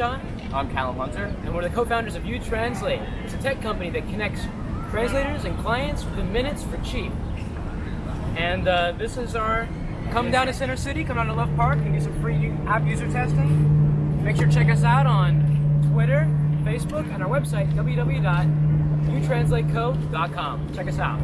I'm Callum Hunter. and we're the co-founders of UTranslate. It's a tech company that connects translators and clients within minutes for cheap. And uh, this is our come down to Center City, come down to Love Park and do some free app user testing. Make sure to check us out on Twitter, Facebook, and our website www.utranslateco.com. Check us out.